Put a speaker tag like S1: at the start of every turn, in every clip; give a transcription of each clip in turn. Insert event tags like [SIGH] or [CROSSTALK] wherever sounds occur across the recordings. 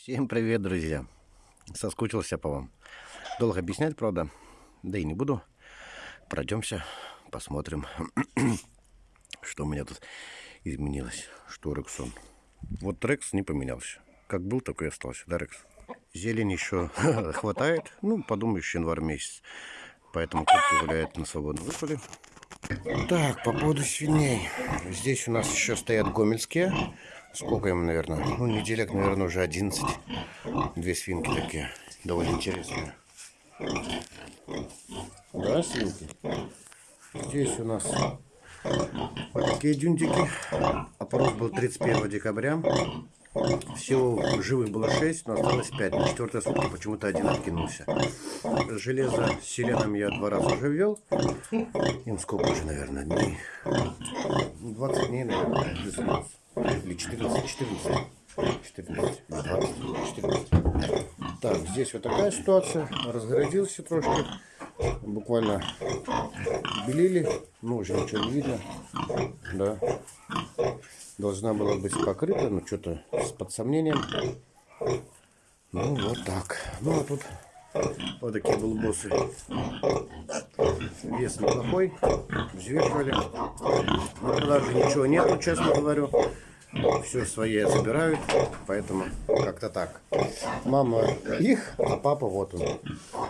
S1: Всем привет, друзья! Соскучился по вам. Долго объяснять, правда, да и не буду. Пройдемся, посмотрим, [CLEARS THROAT] что у меня тут изменилось. Что Рексон. Вот Рекс не поменялся. Как был, такой остался, да, Рекс? Зелень еще [LAUGHS] хватает. Ну, подумаешь, январь месяц. Поэтому куртки гуляют на свободном выпале. Так, по поводу свиней. Здесь у нас еще стоят гомельские. Сколько им, наверное? Ну, неделек, наверное, уже 11. Две свинки такие. Довольно интересные. Да, свинки? Здесь у нас вот такие дюнтики. Опрос был 31 декабря. Всего живых было 6, но осталось 5. На четвертые сутки почему-то один откинулся. Железо с селеном я два раза уже ввел. Им сколько уже, наверное, дней? 20 дней, наверное, плюс-минус. Или 14, 14. 14, 20, 14. Так, здесь вот такая ситуация. Разгородился трошки. Буквально белили. Ну, уже ничего не видно. Да. Должна была быть покрыта, но что-то с под сомнением. Ну, вот так. Ну, а тут вот такие булбосы. Вес неплохой. Взвешивали. На продаже ничего нету, честно говорю. Все свои забирают, поэтому как-то так. Мама их, а папа вот он.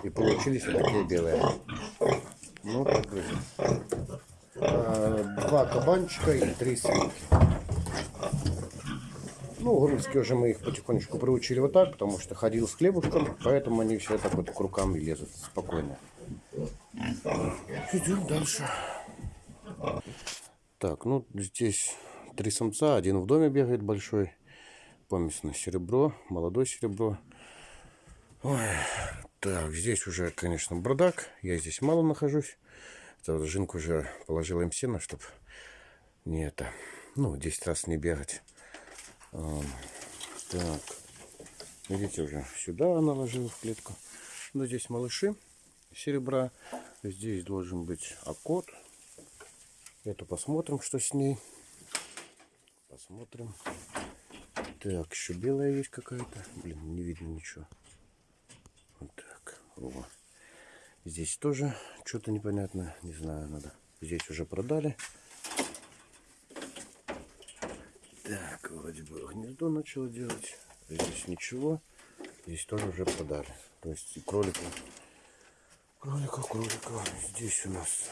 S1: И получились вот такие белые. Ну, так, друзья. А, два кабанчика и три свинки. Ну, гомельские уже мы их потихонечку приучили вот так, потому что ходил с хлебушком, поэтому они все так вот к рукам лезут спокойно. Идем дальше. Так, ну здесь три самца, один в доме бегает большой, помесь на серебро, молодое серебро. Ой, так, здесь уже, конечно, бардак, я здесь мало нахожусь. Это жинку уже положил им сено, чтобы не это, ну, 10 раз не бегать. Так, видите, уже сюда наложил в клетку. Ну, здесь малыши серебра. Здесь должен быть окот. Это посмотрим, что с ней. Посмотрим. Так, еще белая есть какая-то. Блин, не видно ничего. Вот так. О. Здесь тоже что-то непонятно. Не знаю, надо. Здесь уже продали. Так, вроде бы гнездо начало делать. Здесь ничего. Здесь тоже уже продали. То есть и кролика. Кролика, кролика. Здесь у нас.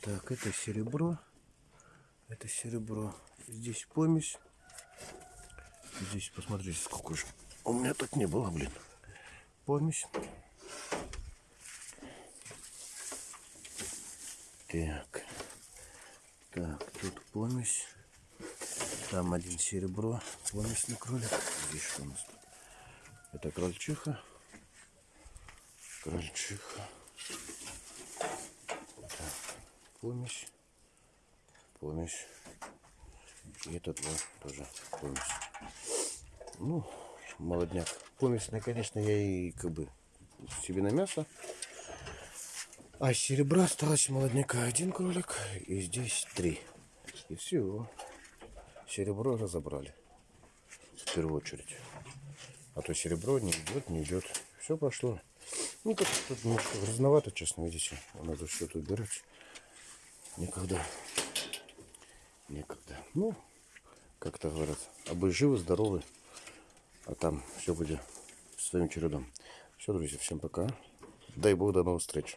S1: Так, это серебро. Это серебро. Здесь помесь. Здесь посмотрите, сколько же. У меня так не было, блин. Помесь. Так. Так, тут помесь. Там один серебро. Помесный кролик. Здесь что у нас тут? Это крольчиха. Крольчиха. Так, помесь. Помесь. И этот вот тоже помесь. Ну, молодняк. Помесный, конечно, я и как бы себе на мясо. А серебра осталось молодняка один кролик. И здесь три. И все. Серебро разобрали. В первую очередь. А то серебро не идет, не идет. Все пошло. Ну, тут, тут немножко грязновато, честно, видите. Надо что-то убирать. Никогда. Никогда. Ну, как-то говорят. А вы живы, здоровы. А там все будет своим чередом. Все, друзья, всем пока. Дай Бог, до новых встреч.